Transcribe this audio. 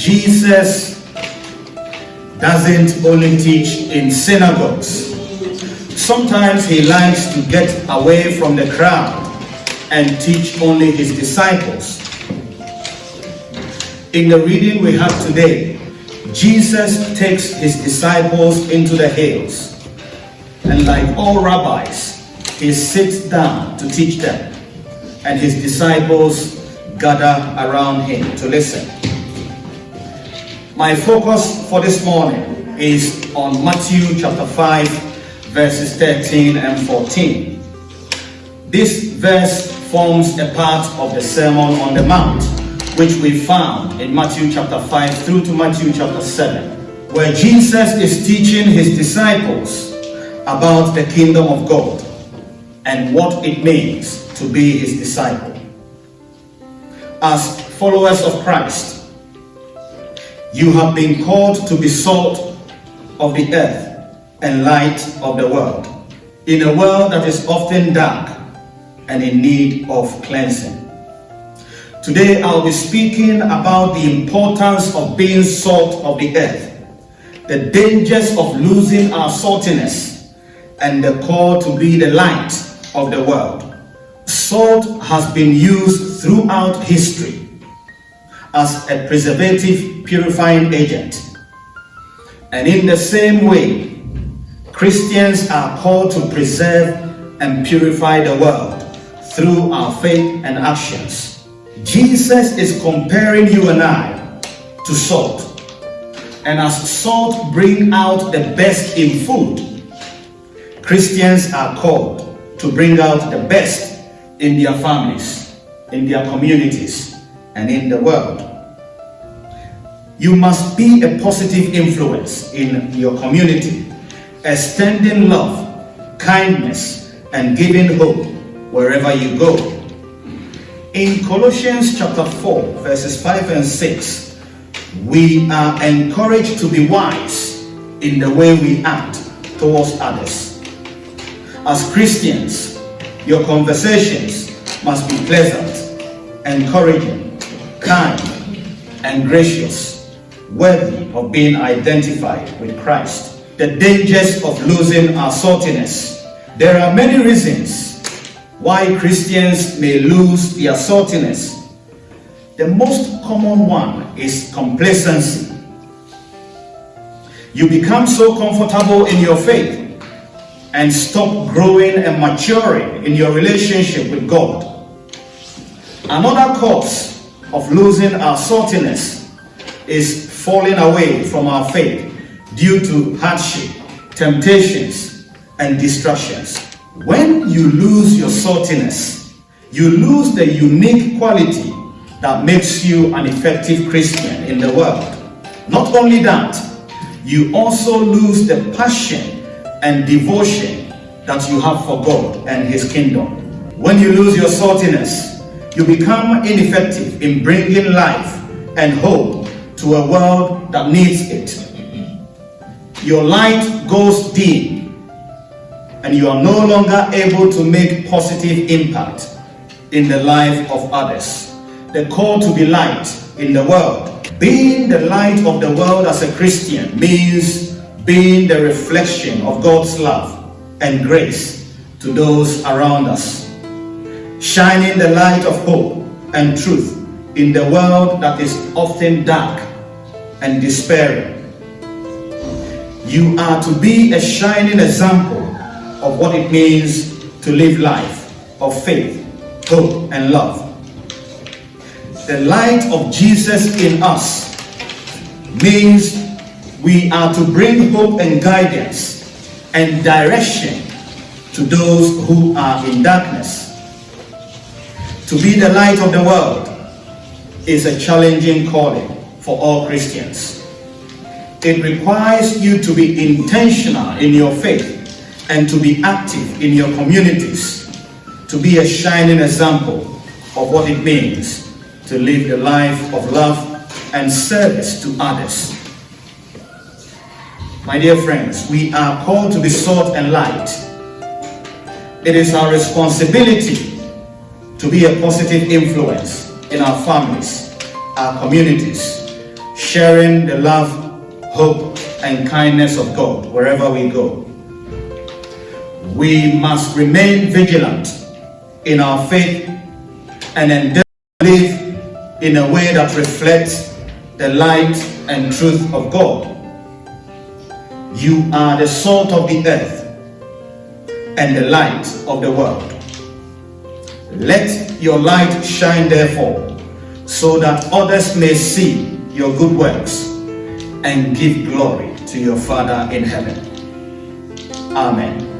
Jesus doesn't only teach in synagogues. Sometimes he likes to get away from the crowd and teach only his disciples. In the reading we have today, Jesus takes his disciples into the hills, and like all rabbis, he sits down to teach them, and his disciples gather around him to listen. My focus for this morning is on Matthew chapter 5, verses 13 and 14. This verse forms a part of the Sermon on the Mount, which we found in Matthew chapter 5 through to Matthew chapter 7, where Jesus is teaching his disciples about the kingdom of God and what it means to be his disciple. As followers of Christ, you have been called to be salt of the earth and light of the world, in a world that is often dark and in need of cleansing. Today I'll be speaking about the importance of being salt of the earth, the dangers of losing our saltiness, and the call to be the light of the world. Salt has been used throughout history as a preservative purifying agent. And in the same way, Christians are called to preserve and purify the world through our faith and actions. Jesus is comparing you and I to salt. And as salt bring out the best in food, Christians are called to bring out the best in their families, in their communities, and in the world. You must be a positive influence in your community, extending love, kindness, and giving hope wherever you go. In Colossians chapter 4, verses 5 and 6, we are encouraged to be wise in the way we act towards others. As Christians, your conversations must be pleasant, encouraging, kind, and gracious, worthy of being identified with Christ. The dangers of losing our saltiness. There are many reasons why Christians may lose their saltiness. The most common one is complacency. You become so comfortable in your faith and stop growing and maturing in your relationship with God. Another cause of losing our saltiness is falling away from our faith due to hardship, temptations, and distractions. When you lose your saltiness, you lose the unique quality that makes you an effective Christian in the world. Not only that, you also lose the passion and devotion that you have for God and His kingdom. When you lose your saltiness, you become ineffective in bringing life and hope to a world that needs it. Your light goes dim and you are no longer able to make positive impact in the life of others. The call to be light in the world. Being the light of the world as a Christian means being the reflection of God's love and grace to those around us. Shining the light of hope and truth in the world that is often dark and despairing. You are to be a shining example of what it means to live life of faith, hope, and love. The light of Jesus in us means we are to bring hope and guidance and direction to those who are in darkness. To be the light of the world is a challenging calling for all Christians. It requires you to be intentional in your faith and to be active in your communities, to be a shining example of what it means to live the life of love and service to others. My dear friends, we are called to be salt and light. It is our responsibility to be a positive influence in our families, our communities, sharing the love, hope, and kindness of God wherever we go. We must remain vigilant in our faith and endeavor to live in a way that reflects the light and truth of God. You are the salt of the earth and the light of the world. Let your light shine therefore, so that others may see your good works and give glory to your Father in heaven. Amen.